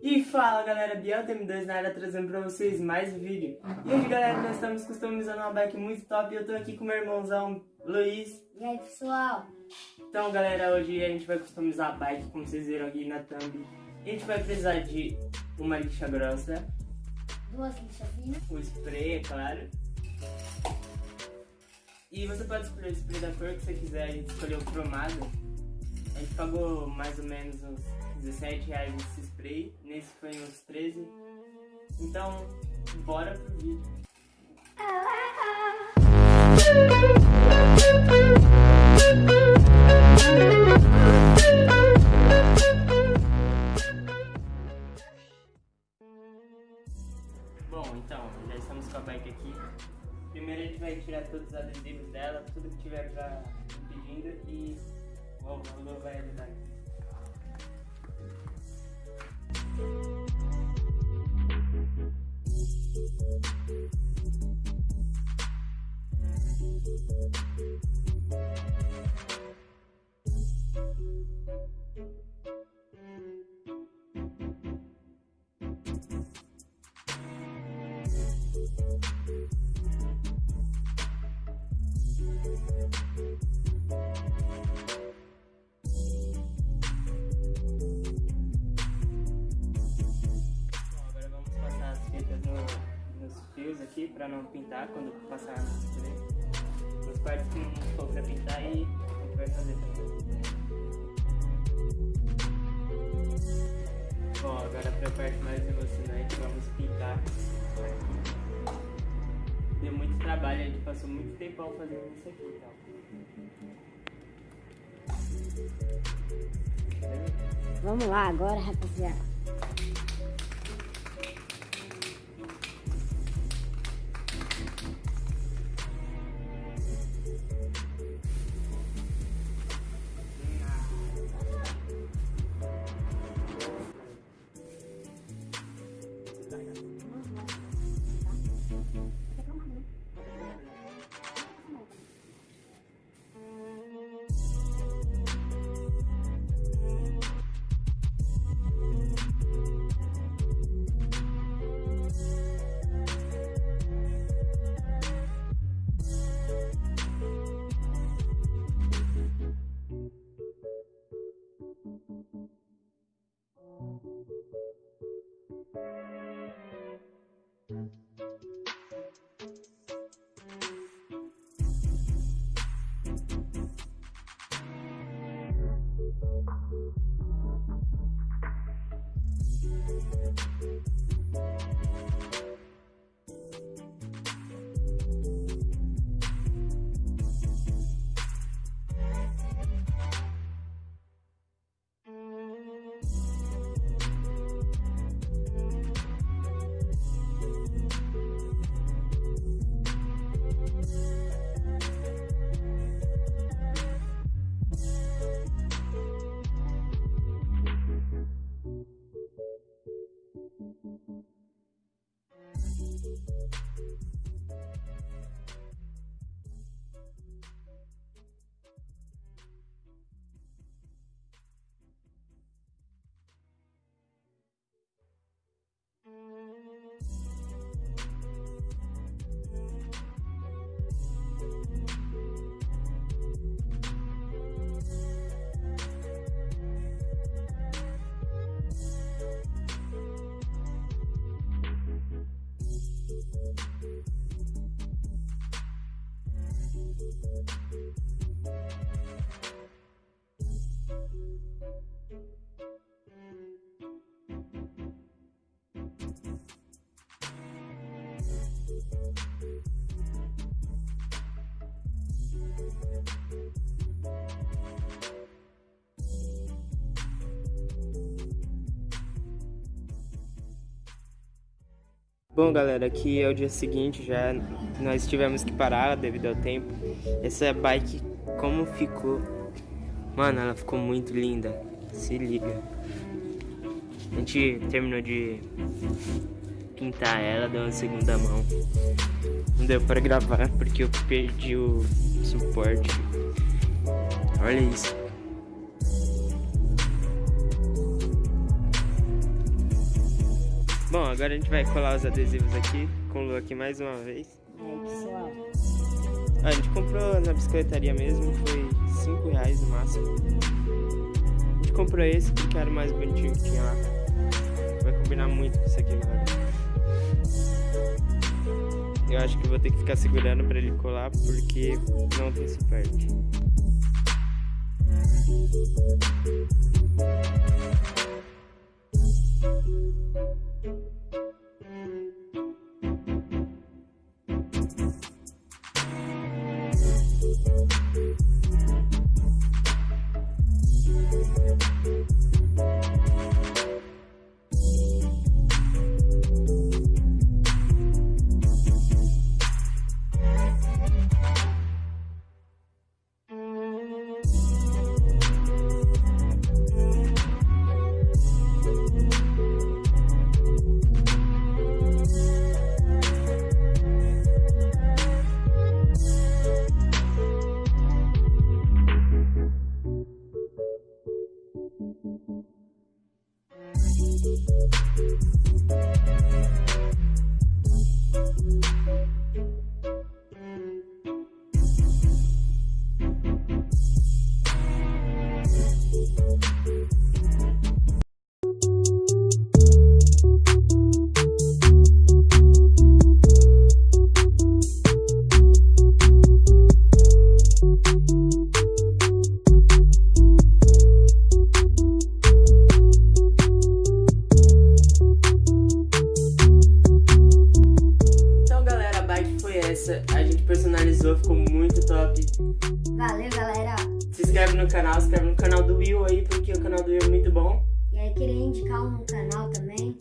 E fala galera, Biel TM2 na área trazendo pra vocês mais um vídeo. E hoje galera, nós estamos customizando uma bike muito top e eu tô aqui com meu irmãozão Luiz. E aí pessoal? Então galera, hoje a gente vai customizar a bike, como vocês viram aqui na thumb. A gente vai precisar de uma lixa grossa. Duas lixas finas. O spray, é claro. E você pode escolher o spray da cor que você quiser, a gente escolheu o cromado. Gente pagou mais ou menos uns 17 reais nesse spray, nesse foi uns 13. Então, bora pro vídeo. Bom, então, já estamos com a bike aqui. Primeiro a gente vai tirar todos os adesivos dela, tudo que tiver pra impedindo e o Lu vai pra não pintar quando passar no spray. Nos partes que não for pra pintar e a gente vai fazer também. Bom, agora pra parte mais emocionante, vamos pintar. Deu muito trabalho, a gente passou muito tempão fazendo isso aqui, então. Vamos lá agora, rapaziada. Bom, galera, aqui é o dia seguinte, já nós tivemos que parar devido ao tempo. Essa bike, como ficou? Mano, ela ficou muito linda. Se liga. A gente terminou de pintar ela, deu uma segunda mão. Não deu pra gravar porque eu perdi o suporte. Olha isso. Bom, agora a gente vai colar os adesivos aqui, com o Lu aqui mais uma vez. Aí, pessoal. Ah, a gente comprou na bicicletaria mesmo, foi 5 reais no máximo. A gente comprou esse porque era o mais bonitinho que tinha lá. Vai combinar muito com isso aqui, galera. Eu acho que vou ter que ficar segurando pra ele colar porque não tem suporte. Então, thank you canal, inscreve no canal do Will aí, porque o canal do Will é muito bom. E aí, queria indicar um canal também,